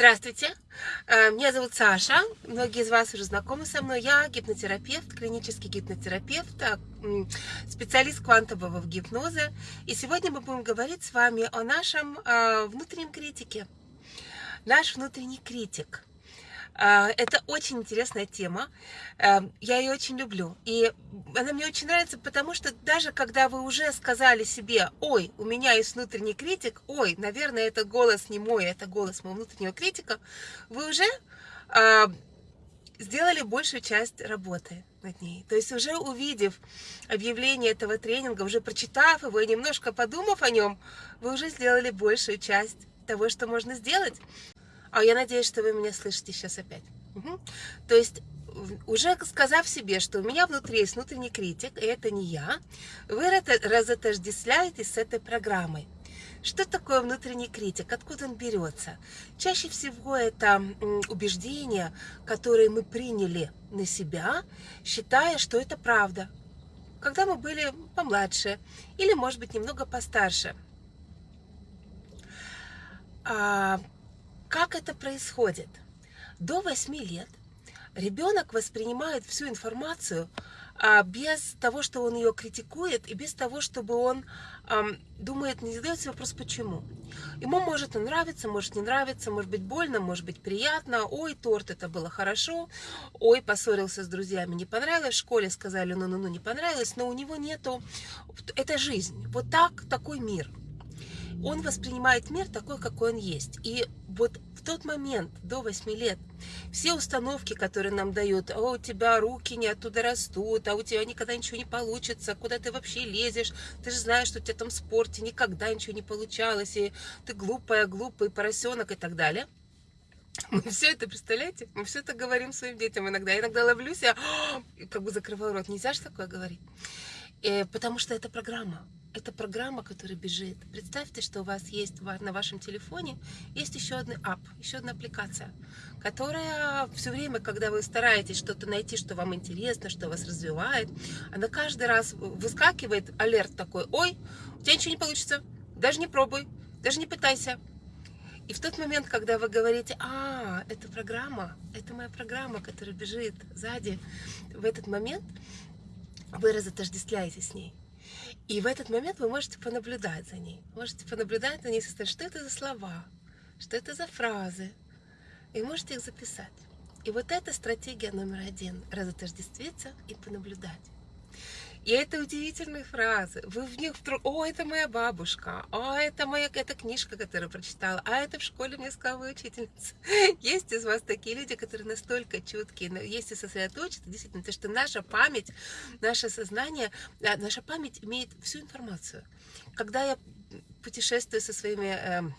Здравствуйте, э, меня зовут Саша, многие из вас уже знакомы со мной. Я гипнотерапевт, клинический гипнотерапевт, а, специалист квантового гипноза. И сегодня мы будем говорить с вами о нашем а, внутреннем критике. Наш внутренний критик – это очень интересная тема, эм, я ее очень люблю. И она мне очень нравится, потому что даже когда вы уже сказали себе, ой, у меня есть внутренний критик, ой, наверное, это голос не мой, это голос моего внутреннего критика, вы уже а, сделали большую часть работы над ней. То есть уже увидев объявление этого тренинга, уже прочитав его и немножко подумав о нем, вы уже сделали большую часть того, что можно сделать. А я надеюсь, что вы меня слышите сейчас опять. Угу. То есть, уже сказав себе, что у меня внутри есть внутренний критик, и это не я, вы разотождествляетесь с этой программой. Что такое внутренний критик? Откуда он берется? Чаще всего это убеждения, которые мы приняли на себя, считая, что это правда. Когда мы были помладше или, может быть, немного постарше. Как это происходит? До 8 лет ребенок воспринимает всю информацию а, без того, что он ее критикует, и без того, чтобы он а, думает, не задает себе вопрос, почему. Ему может нравиться, может не нравиться, может быть больно, может быть приятно. Ой, торт, это было хорошо. Ой, поссорился с друзьями, не понравилось. В школе сказали, ну-ну-ну, не понравилось. Но у него нету... Это жизнь. Вот так, такой мир. Он воспринимает мир такой, какой он есть. И вот в тот момент, до 8 лет, все установки, которые нам дают, а у тебя руки не оттуда растут, а у тебя никогда ничего не получится, куда ты вообще лезешь, ты же знаешь, что у тебя там в спорте никогда ничего не получалось, и ты глупая, глупый поросенок и так далее. Мы все это, представляете? Мы все это говорим своим детям иногда. Я иногда ловлюсь, я как бы закрываю рот. Нельзя же такое говорить. Э, потому что это программа это программа, которая бежит. Представьте, что у вас есть на вашем телефоне есть еще один ап, еще одна аппликация, которая все время, когда вы стараетесь что-то найти, что вам интересно, что вас развивает, она каждый раз выскакивает алерт такой, ой, у тебя ничего не получится, даже не пробуй, даже не пытайся. И в тот момент, когда вы говорите, а, это программа, это моя программа, которая бежит сзади, в этот момент вы разотождествляетесь с ней. И в этот момент вы можете понаблюдать за ней. Можете понаблюдать за ней, что это за слова, что это за фразы. И можете их записать. И вот это стратегия номер один. Разотождествиться и понаблюдать. И это удивительные фразы. Вы в них вдруг, о, это моя бабушка, о, это моя эта книжка, которую прочитала, а это в школе мне сказала учительница. Есть из вас такие люди, которые настолько чуткие, если сосредоточиться, действительно, то что наша память, наше сознание, а, наша память имеет всю информацию. Когда я путешествую со своими эм,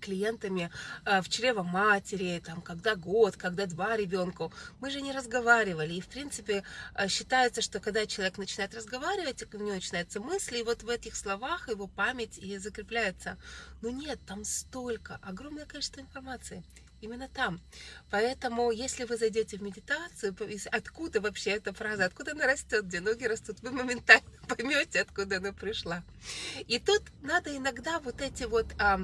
клиентами э, в чрево матери, там, когда год, когда два ребенку. Мы же не разговаривали. И, в принципе, э, считается, что когда человек начинает разговаривать, у него начинаются мысли, и вот в этих словах его память и закрепляется. Но нет, там столько, огромное количество информации именно там. Поэтому, если вы зайдете в медитацию, откуда вообще эта фраза, откуда она растет, где ноги растут, вы моментально поймете, откуда она пришла. И тут надо иногда вот эти вот а,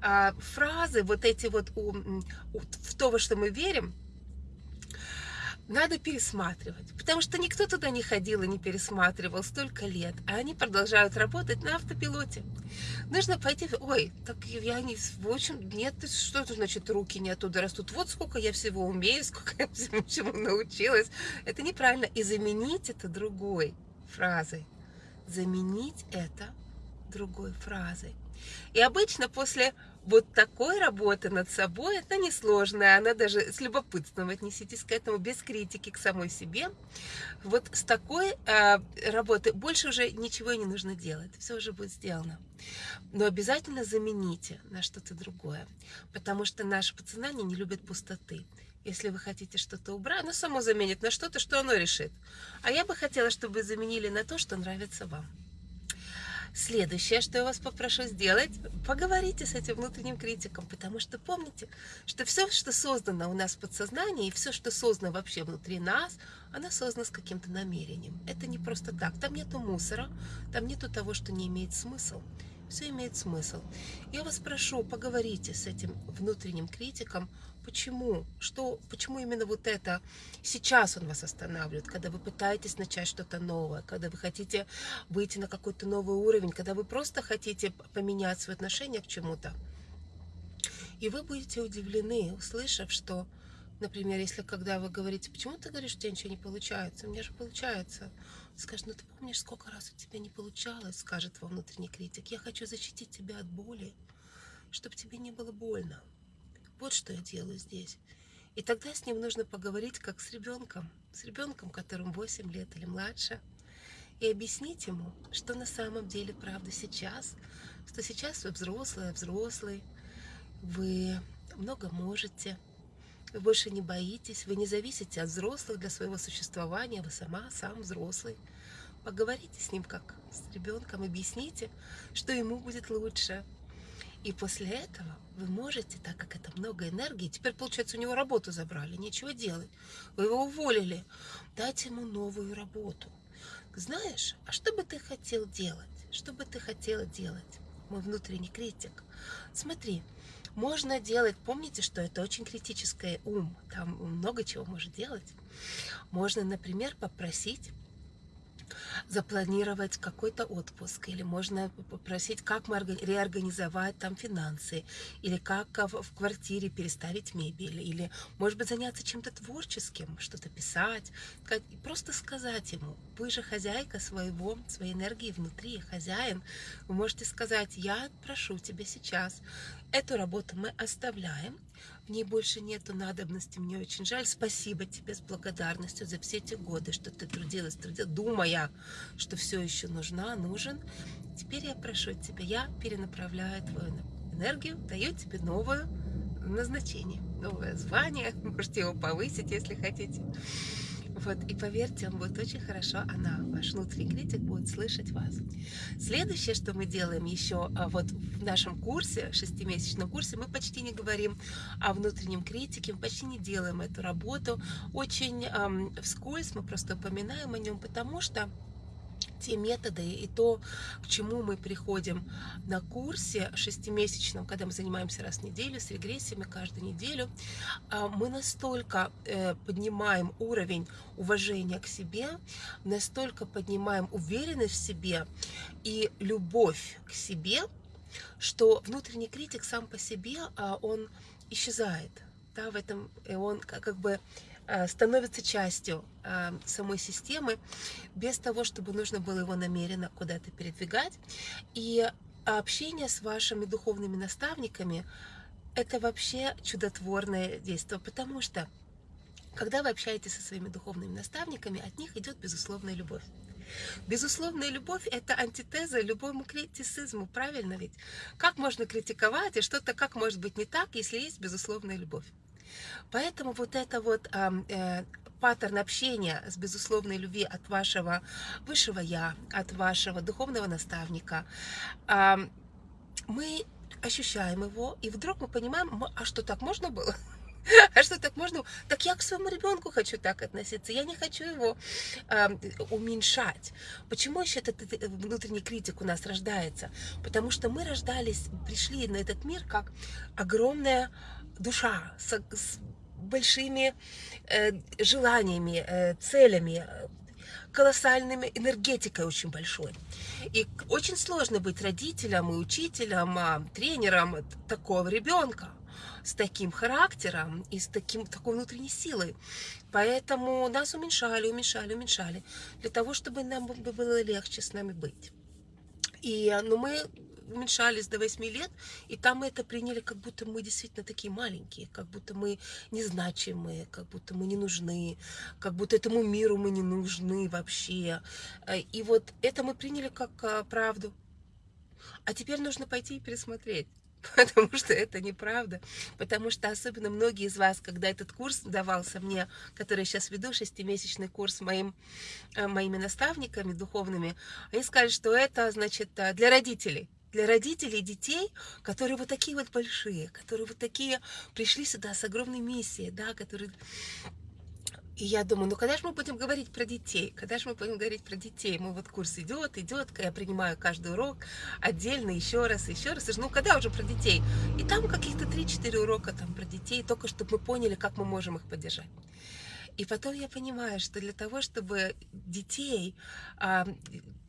а, фразы, вот эти вот у, у, в то, во что мы верим, надо пересматривать, потому что никто туда не ходил и не пересматривал столько лет, а они продолжают работать на автопилоте. Нужно пойти, ой, так я не, в общем, нет, что это значит, руки не оттуда растут, вот сколько я всего умею, сколько я всему чему научилась. Это неправильно, и заменить это другой фразой. Заменить это другой фразой. И обычно после вот такой работы над собой, это несложная, она даже с любопытством отнеситесь к этому, без критики к самой себе. Вот с такой э, работы больше уже ничего не нужно делать, все уже будет сделано. Но обязательно замените на что-то другое, потому что наше подсознание не любит пустоты. Если вы хотите что-то убрать, оно само заменит на что-то, что оно решит. А я бы хотела, чтобы вы заменили на то, что нравится вам. Следующее, что я вас попрошу сделать, поговорите с этим внутренним критиком, потому что помните, что все, что создано у нас в подсознании, и все, что создано вообще внутри нас, оно создано с каким-то намерением. Это не просто так. Там нету мусора, там нету того, что не имеет смысл. Все имеет смысл. Я вас прошу, поговорите с этим внутренним критиком, почему, что, почему именно вот это сейчас он вас останавливает, когда вы пытаетесь начать что-то новое, когда вы хотите выйти на какой-то новый уровень, когда вы просто хотите поменять свое отношение к чему-то. И вы будете удивлены, услышав, что, например, если когда вы говорите, почему ты говоришь, что у тебя ничего не получается, у меня же получается, скажет, ну ты помнишь, сколько раз у тебя не получалось, скажет во внутренний критик, я хочу защитить тебя от боли, чтобы тебе не было больно. Вот что я делаю здесь. И тогда с ним нужно поговорить как с ребенком, с ребенком, которому 8 лет или младше, и объяснить ему, что на самом деле правда сейчас, что сейчас вы взрослый, взрослый, вы много можете, вы больше не боитесь, вы не зависите от взрослых для своего существования, вы сама, сам взрослый. Поговорите с ним как с ребенком, объясните, что ему будет лучше. И после этого вы можете, так как это много энергии, теперь, получается, у него работу забрали, нечего делать, вы его уволили, дать ему новую работу. Знаешь, а что бы ты хотел делать? Что бы ты хотела делать? Мой внутренний критик. Смотри, можно делать, помните, что это очень критическое ум, там много чего может делать. Можно, например, попросить запланировать какой-то отпуск, или можно попросить, как мы реорганизовать там финансы, или как в квартире переставить мебель, или, может быть, заняться чем-то творческим, что-то писать, как, просто сказать ему, вы же хозяйка своего, своей энергии внутри, хозяин, вы можете сказать, я прошу тебя сейчас, эту работу мы оставляем, в ней больше нету надобности, мне очень жаль. Спасибо тебе с благодарностью за все эти годы, что ты трудилась, трудилась, думая, что все еще нужна, нужен. Теперь я прошу тебя, я перенаправляю твою энергию, даю тебе новое назначение, новое звание, можете его повысить, если хотите. Вот, и поверьте, он будет очень хорошо, она, ваш внутренний критик, будет слышать вас. Следующее, что мы делаем еще а, вот в нашем курсе, шестимесячном курсе, мы почти не говорим о внутреннем критике, мы почти не делаем эту работу. Очень эм, вскользь мы просто упоминаем о нем, потому что те методы и то, к чему мы приходим на курсе шестимесячном, когда мы занимаемся раз в неделю с регрессиями каждую неделю, а, мы настолько э, поднимаем уровень уважения к себе, настолько поднимаем уверенность в себе и любовь к себе, что внутренний критик сам по себе, а, он исчезает. Да, в этом он как бы становится частью э, самой системы, без того, чтобы нужно было его намеренно куда-то передвигать. И общение с вашими духовными наставниками – это вообще чудотворное действие, потому что когда вы общаетесь со своими духовными наставниками, от них идет безусловная любовь. Безусловная любовь – это антитеза любому критицизму, правильно ведь? Как можно критиковать, и что-то как может быть не так, если есть безусловная любовь? Поэтому вот это вот э, паттерн общения с безусловной любви от вашего высшего Я, от вашего духовного наставника, э, мы ощущаем его, и вдруг мы понимаем, а что так можно было? А что так можно? Так я к своему ребенку хочу так относиться. Я не хочу его э, уменьшать. Почему еще этот, этот внутренний критик у нас рождается? Потому что мы рождались, пришли на этот мир как огромная душа с, с большими э, желаниями, э, целями, колоссальной энергетикой очень большой. И очень сложно быть родителем и учителем, а, тренером такого ребенка с таким характером и с таким, такой внутренней силой. Поэтому нас уменьшали, уменьшали, уменьшали, для того, чтобы нам было легче с нами быть. И ну, мы уменьшались до 8 лет, и там это приняли, как будто мы действительно такие маленькие, как будто мы незначимые, как будто мы не нужны, как будто этому миру мы не нужны вообще. Э, и вот это мы приняли как а, правду. А теперь нужно пойти и пересмотреть. Потому что это неправда. Потому что особенно многие из вас, когда этот курс давался мне, который сейчас веду, шестимесячный курс моим, э, моими наставниками духовными, они сказали, что это, значит, э, для родителей для родителей детей, которые вот такие вот большие, которые вот такие пришли сюда с огромной миссией, да, которые... И я думаю, ну когда же мы будем говорить про детей? Когда же мы будем говорить про детей? Мы вот курс идет, идет, я принимаю каждый урок отдельно, еще раз, еще раз. Ну когда уже про детей? И там каких-то 3-4 урока там про детей, только чтобы мы поняли, как мы можем их поддержать. И потом я понимаю, что для того, чтобы детей а,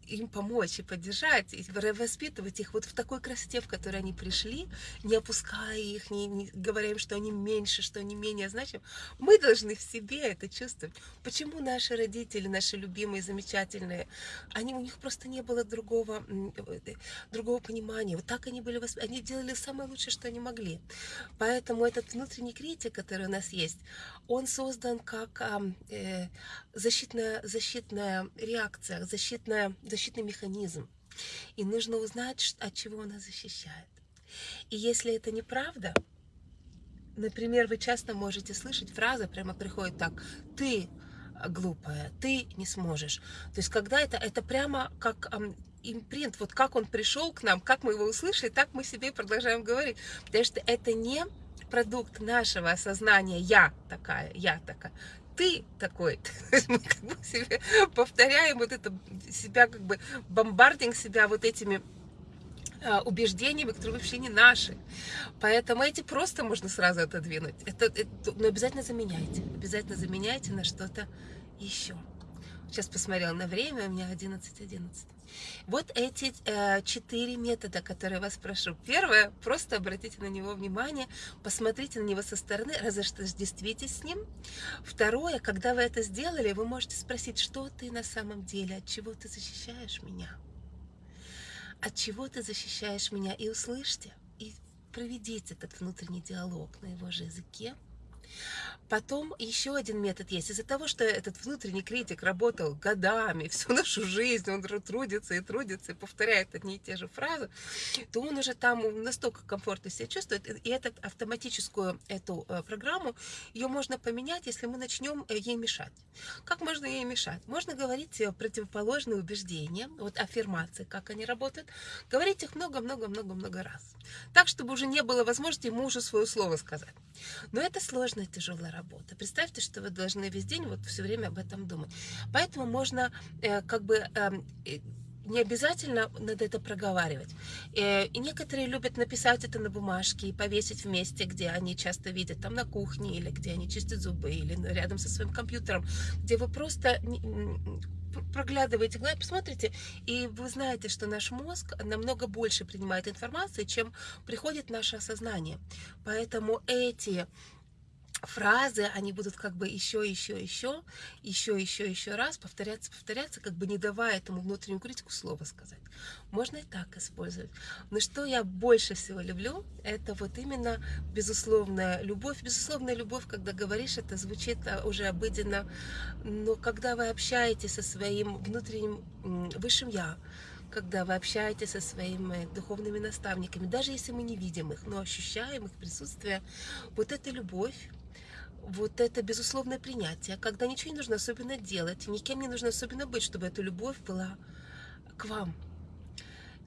им помочь и поддержать, и воспитывать их вот в такой красоте, в которой они пришли, не опуская их, не, не говоря им, что они меньше, что они менее значимы. Мы должны в себе это чувствовать. Почему наши родители, наши любимые, замечательные, они, у них просто не было другого, э, другого понимания. Вот так они были воспитаны. Они делали самое лучшее, что они могли. Поэтому этот внутренний критик, который у нас есть, он создан как э, защитная, защитная реакция, защитная, защитный механизм. И нужно узнать, от чего она защищает. И если это неправда, например, вы часто можете слышать фразы, прямо приходит так, ты глупая, ты не сможешь. То есть, когда это, это прямо как импринт, вот как он пришел к нам, как мы его услышали, так мы себе продолжаем говорить. Потому что это не продукт нашего осознания «я такая», «я такая» ты такой. Мы как бы себе повторяем вот это, себя как бы бомбардинг себя вот этими а, убеждениями, которые вообще не наши. Поэтому эти просто можно сразу отодвинуть. Это, это, но обязательно заменяйте. Обязательно заменяйте на что-то еще. Сейчас посмотрела на время, у меня 11.11. 11. Вот эти э, четыре метода, которые я вас прошу. Первое, просто обратите на него внимание, посмотрите на него со стороны, разождествитесь с ним. Второе, когда вы это сделали, вы можете спросить, что ты на самом деле, от чего ты защищаешь меня? От чего ты защищаешь меня? И услышьте, и проведите этот внутренний диалог на его же языке. Потом еще один метод есть. Из-за того, что этот внутренний критик работал годами, всю нашу жизнь, он трудится и трудится, и повторяет одни и те же фразы, то он уже там настолько комфортно себя чувствует. И эту автоматическую эту э, программу, ее можно поменять, если мы начнем э, ей мешать. Как можно ей мешать? Можно говорить э, противоположные убеждения, вот аффирмации, как они работают, говорить их много-много-много-много раз. Так, чтобы уже не было возможности мужу свое слово сказать. Но это сложная, тяжелая работа. Представьте, что вы должны весь день вот все время об этом думать. Поэтому можно э, как бы э, не обязательно надо это проговаривать. Э, и некоторые любят написать это на бумажке и повесить в месте, где они часто видят, там на кухне, или где они чистят зубы, или рядом со своим компьютером, где вы просто проглядываете, посмотрите, и вы знаете, что наш мозг намного больше принимает информации, чем приходит наше осознание. Поэтому эти фразы, они будут как бы еще, еще, еще, еще, еще, еще раз повторяться, повторяться, как бы не давая этому внутреннему критику слова сказать. Можно и так использовать. Но что я больше всего люблю, это вот именно безусловная любовь. Безусловная любовь, когда говоришь, это звучит а, уже обыденно, но когда вы общаетесь со своим внутренним высшим «я», когда вы общаетесь со своими духовными наставниками, даже если мы не видим их, но ощущаем их присутствие, вот эта любовь, вот это безусловное принятие, когда ничего не нужно особенно делать, никем не нужно особенно быть, чтобы эта любовь была к вам.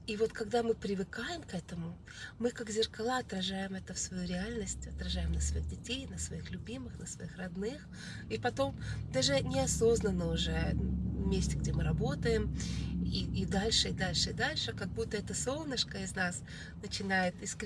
И вот когда мы привыкаем к этому, мы как зеркала отражаем это в свою реальность, отражаем на своих детей, на своих любимых, на своих родных. И потом даже неосознанно уже месте, где мы работаем, и, и дальше, и дальше, и дальше, как будто это солнышко из нас начинает искрить.